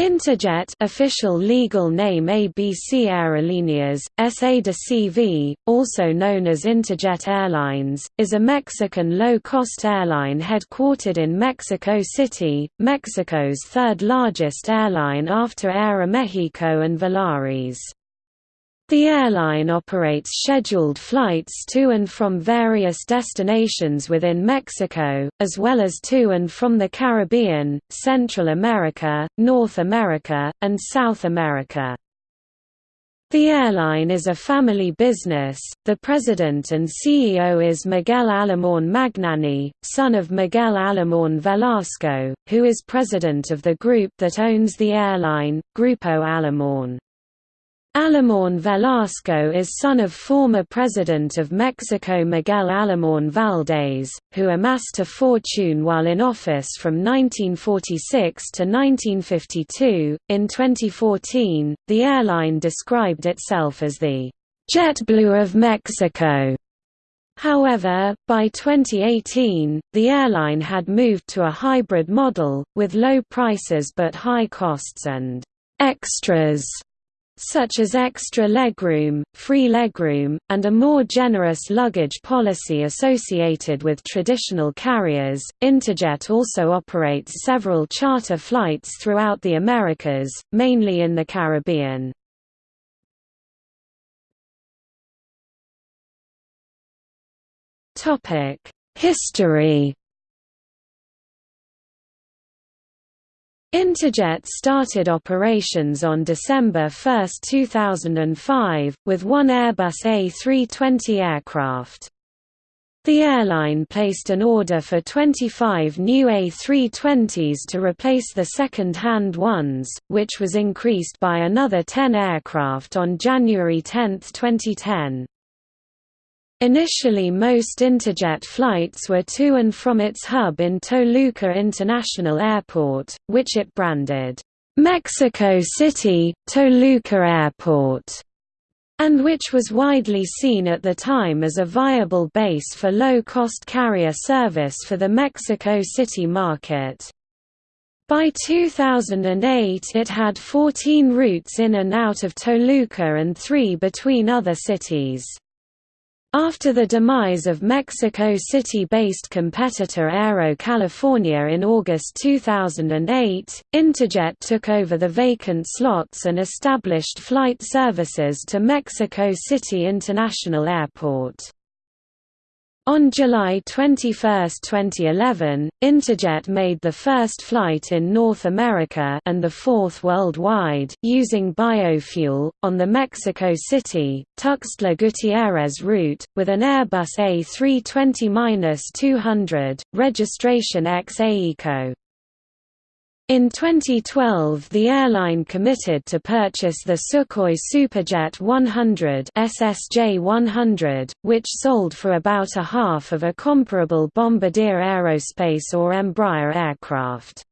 Interjet official legal name ABC Aerolíneas, SA de CV, also known as Interjet Airlines, is a Mexican low-cost airline headquartered in Mexico City, Mexico's third-largest airline after Aeromexico and Volaris. The airline operates scheduled flights to and from various destinations within Mexico, as well as to and from the Caribbean, Central America, North America, and South America. The airline is a family business. The president and CEO is Miguel Alemán Magnani, son of Miguel Alemán Velasco, who is president of the group that owns the airline, Grupo Alemán. Alemán Velasco is son of former President of Mexico Miguel Alemán Valdés, who amassed a fortune while in office from 1946 to 1952. In 2014, the airline described itself as the JetBlue of Mexico. However, by 2018, the airline had moved to a hybrid model, with low prices but high costs and extras such as extra legroom, free legroom, and a more generous luggage policy associated with traditional carriers. Interjet also operates several charter flights throughout the Americas, mainly in the Caribbean. Topic: History Interjet started operations on December 1, 2005, with one Airbus A320 aircraft. The airline placed an order for 25 new A320s to replace the second-hand ones, which was increased by another 10 aircraft on January 10, 2010. Initially most Interjet flights were to and from its hub in Toluca International Airport, which it branded, "'Mexico City, Toluca Airport' and which was widely seen at the time as a viable base for low-cost carrier service for the Mexico City market. By 2008 it had 14 routes in and out of Toluca and three between other cities. After the demise of Mexico City-based competitor Aero California in August 2008, Interjet took over the vacant slots and established flight services to Mexico City International Airport. On July 21, 2011, Interjet made the first flight in North America and the fourth worldwide, using biofuel, on the Mexico City, Tuxtla Gutiérrez route, with an Airbus A320-200, registration XA-ECO. In 2012 the airline committed to purchase the Sukhoi Superjet 100 SSJ-100, which sold for about a half of a comparable Bombardier Aerospace or Embraer aircraft.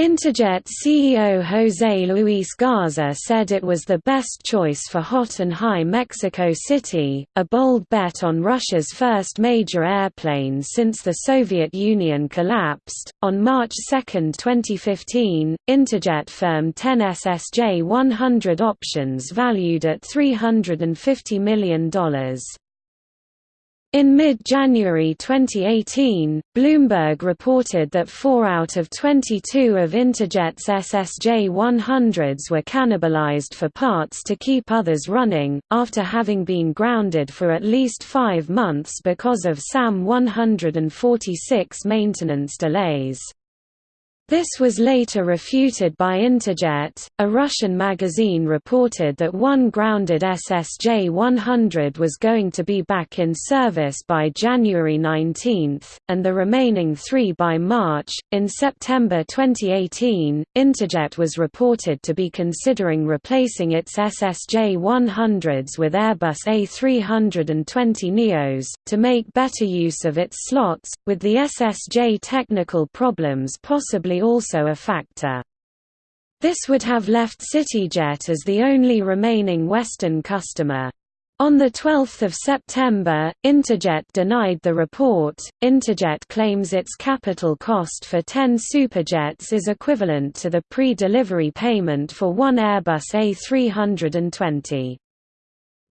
Interjet CEO José Luis Garza said it was the best choice for hot and high Mexico City, a bold bet on Russia's first major airplane since the Soviet Union collapsed. On March 2, 2015, Interjet firmed 10 SSJ 100 options valued at $350 million. In mid-January 2018, Bloomberg reported that four out of 22 of Interjet's SSJ-100s were cannibalized for parts to keep others running, after having been grounded for at least five months because of SAM-146 maintenance delays. This was later refuted by Interjet. A Russian magazine reported that one grounded SSJ 100 was going to be back in service by January 19, and the remaining three by March. In September 2018, Interjet was reported to be considering replacing its SSJ 100s with Airbus A320 Neos, to make better use of its slots, with the SSJ technical problems possibly also a factor. This would have left CityJet as the only remaining Western customer. On 12 September, Interjet denied the report. Interjet claims its capital cost for 10 Superjets is equivalent to the pre-delivery payment for one Airbus A320.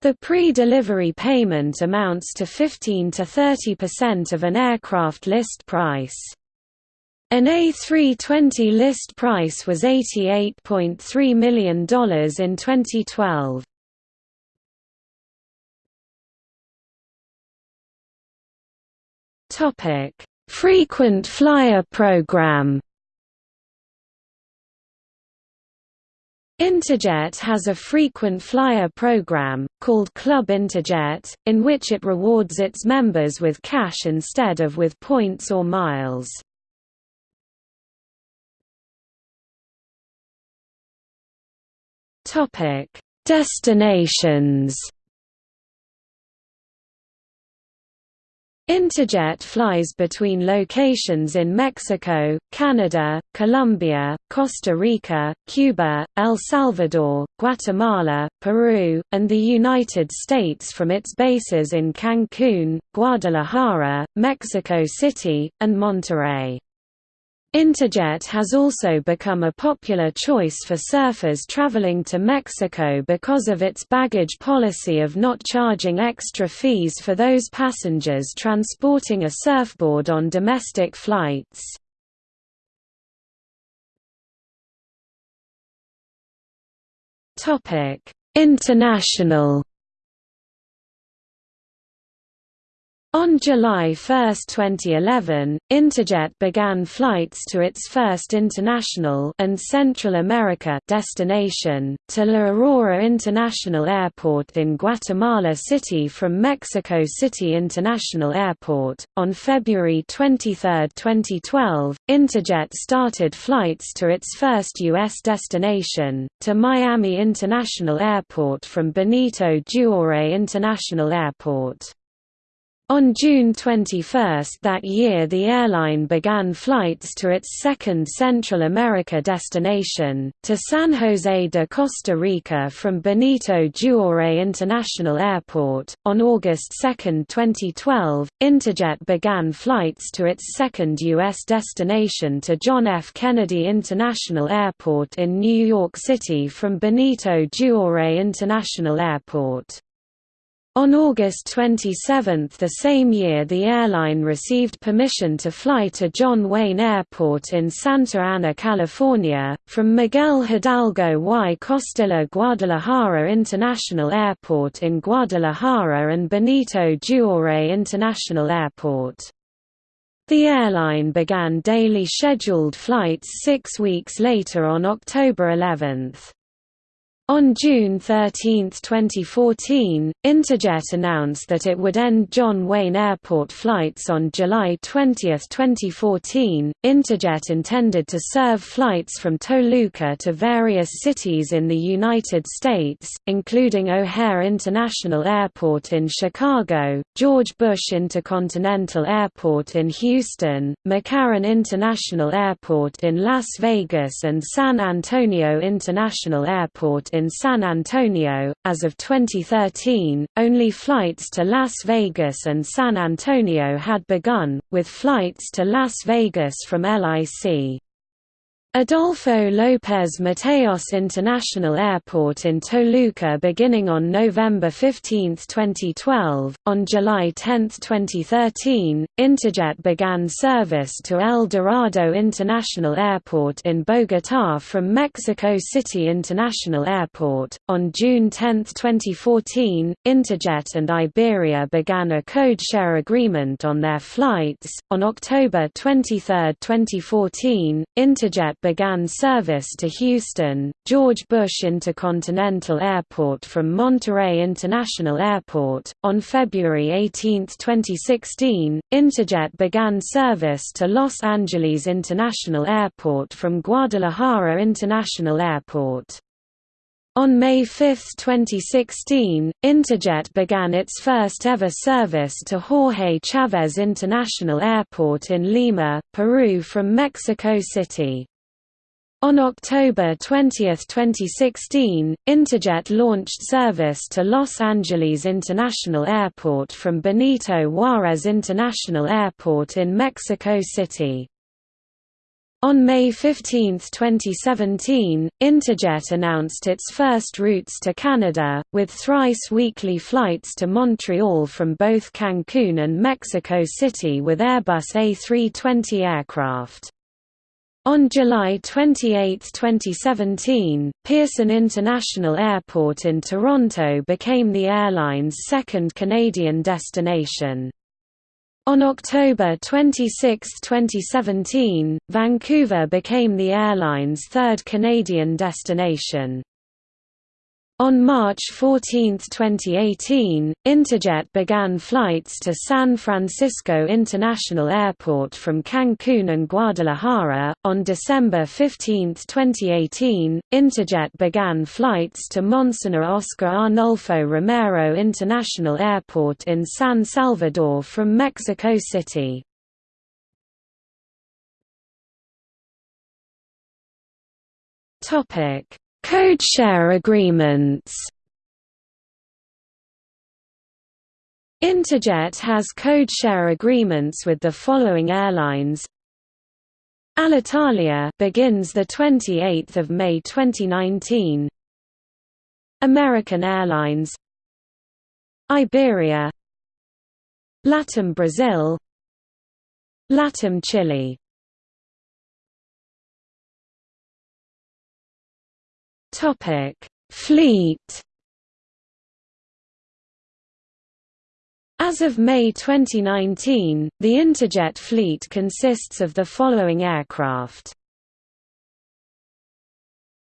The pre-delivery payment amounts to 15 to 30% of an aircraft list price. An A320 list price was $88.3 million in 2012. Topic: Frequent flyer program. Interjet has a frequent flyer program, called Club Interjet, in which it rewards its members with cash instead of with points or miles. Destinations Interjet flies between locations in Mexico, Canada, Colombia, Costa Rica, Cuba, El Salvador, Guatemala, Peru, and the United States from its bases in Cancun, Guadalajara, Mexico City, and Monterrey. Interjet has also become a popular choice for surfers traveling to Mexico because of its baggage policy of not charging extra fees for those passengers transporting a surfboard on domestic flights. International On July 1, 2011, Interjet began flights to its first international and Central America destination, to La Aurora International Airport in Guatemala City from Mexico City International Airport. On February 23, 2012, Interjet started flights to its first U.S. destination, to Miami International Airport from Benito Juárez International Airport. On June 21 that year the airline began flights to its second Central America destination, to San Jose de Costa Rica from Benito Juárez International Airport. On August 2, 2012, Interjet began flights to its second U.S. destination to John F. Kennedy International Airport in New York City from Benito Juárez International Airport. On August 27 the same year the airline received permission to fly to John Wayne Airport in Santa Ana, California, from Miguel Hidalgo y Costilla Guadalajara International Airport in Guadalajara and Benito Juárez International Airport. The airline began daily scheduled flights six weeks later on October 11. On June 13, 2014, Interjet announced that it would end John Wayne Airport flights on July 20, 2014. Interjet intended to serve flights from Toluca to various cities in the United States, including O'Hare International Airport in Chicago, George Bush Intercontinental Airport in Houston, McCarran International Airport in Las Vegas, and San Antonio International Airport in San Antonio. As of 2013, only flights to Las Vegas and San Antonio had begun, with flights to Las Vegas from LIC. Adolfo López Mateos International Airport in Toluca beginning on November 15, 2012. On July 10, 2013, Interjet began service to El Dorado International Airport in Bogotá from Mexico City International Airport. On June 10, 2014, Interjet and Iberia began a code share agreement on their flights. On October 23, 2014, Interjet began service to Houston, George Bush Intercontinental Airport from Monterrey International Airport. On February 18, 2016, Interjet began service to Los Angeles International Airport from Guadalajara International Airport. On May 5, 2016, Interjet began its first ever service to Jorge Chávez International Airport in Lima, Peru from Mexico City. On October 20, 2016, Interjet launched service to Los Angeles International Airport from Benito Juarez International Airport in Mexico City. On May 15, 2017, Interjet announced its first routes to Canada, with thrice weekly flights to Montreal from both Cancun and Mexico City with Airbus A320 aircraft. On July 28, 2017, Pearson International Airport in Toronto became the airline's second Canadian destination. On October 26, 2017, Vancouver became the airline's third Canadian destination. On March 14, 2018, Interjet began flights to San Francisco International Airport from Cancun and Guadalajara. On December 15, 2018, Interjet began flights to Monsignor Oscar Arnulfo Romero International Airport in San Salvador from Mexico City. Topic Codeshare agreements. Interjet has codeshare agreements with the following airlines. Alitalia begins the 28th of May 2019. American Airlines. Iberia. LATAM Brazil. LATAM Chile Topic: Fleet. As of May 2019, the Interjet fleet consists of the following aircraft.